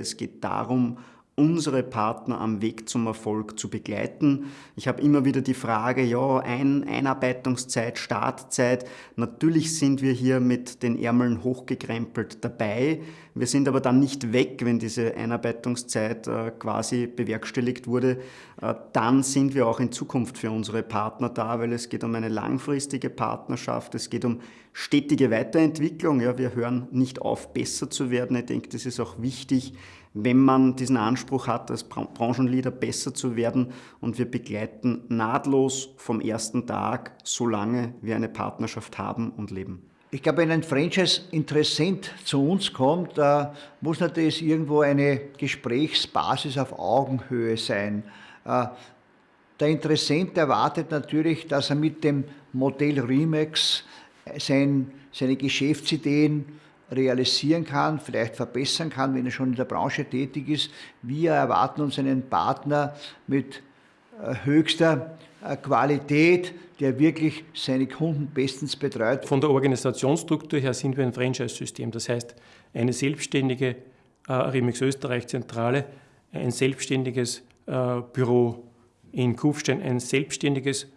Es geht darum, unsere Partner am Weg zum Erfolg zu begleiten. Ich habe immer wieder die Frage, ja, Ein Einarbeitungszeit, Startzeit. Natürlich sind wir hier mit den Ärmeln hochgekrempelt dabei. Wir sind aber dann nicht weg, wenn diese Einarbeitungszeit äh, quasi bewerkstelligt wurde. Äh, dann sind wir auch in Zukunft für unsere Partner da, weil es geht um eine langfristige Partnerschaft, es geht um stetige Weiterentwicklung. Ja, wir hören nicht auf, besser zu werden. Ich denke, das ist auch wichtig, wenn man diesen Anspruch hat, als Branchenleader besser zu werden. Und wir begleiten nahtlos vom ersten Tag, solange wir eine Partnerschaft haben und leben. Ich glaube, wenn ein Franchise-Interessent zu uns kommt, da muss natürlich irgendwo eine Gesprächsbasis auf Augenhöhe sein. Äh, der Interessent erwartet natürlich, dass er mit dem Modell Remax sein, seine Geschäftsideen realisieren kann, vielleicht verbessern kann, wenn er schon in der Branche tätig ist. Wir erwarten uns einen Partner mit äh, höchster äh, Qualität, der wirklich seine Kunden bestens betreut. Von der Organisationsstruktur her sind wir ein Franchise-System. Das heißt, eine selbstständige äh, Remix Österreich-Zentrale, ein selbstständiges Büro in Kufstein, ein selbstständiges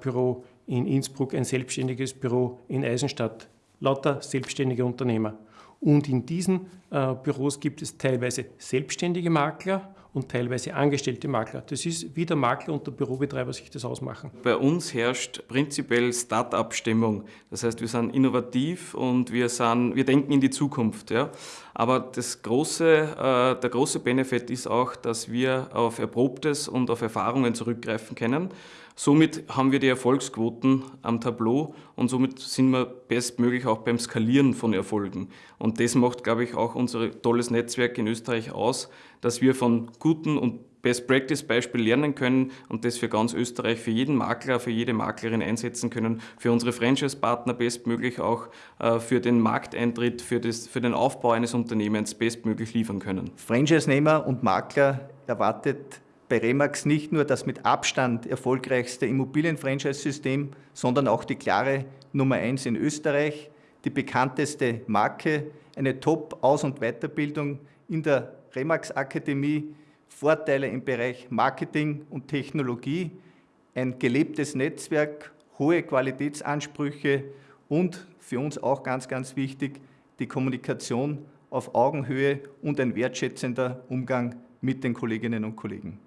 Büro in Innsbruck, ein selbstständiges Büro in Eisenstadt lauter selbstständige Unternehmer. Und in diesen äh, Büros gibt es teilweise selbstständige Makler und teilweise angestellte Makler. Das ist, wie der Makler und der Bürobetreiber sich das ausmachen. Bei uns herrscht prinzipiell Start-up-Stimmung. Das heißt, wir sind innovativ und wir, sind, wir denken in die Zukunft. Ja? Aber das große, äh, der große Benefit ist auch, dass wir auf Erprobtes und auf Erfahrungen zurückgreifen können. Somit haben wir die Erfolgsquoten am Tableau und somit sind wir bestmöglich auch beim Skalieren von Erfolgen. Und das macht, glaube ich, auch unser tolles Netzwerk in Österreich aus, dass wir von guten und Best-Practice-Beispiel lernen können und das für ganz Österreich, für jeden Makler, für jede Maklerin einsetzen können, für unsere Franchise-Partner bestmöglich auch äh, für den Markteintritt, für, das, für den Aufbau eines Unternehmens bestmöglich liefern können. Franchise-Nehmer und Makler erwartet bei Remax nicht nur das mit Abstand erfolgreichste Immobilien-Franchise-System, sondern auch die klare Nummer eins in Österreich, die bekannteste Marke, eine Top-Aus- und Weiterbildung in der Remax-Akademie, Vorteile im Bereich Marketing und Technologie, ein gelebtes Netzwerk, hohe Qualitätsansprüche und für uns auch ganz, ganz wichtig, die Kommunikation auf Augenhöhe und ein wertschätzender Umgang mit den Kolleginnen und Kollegen.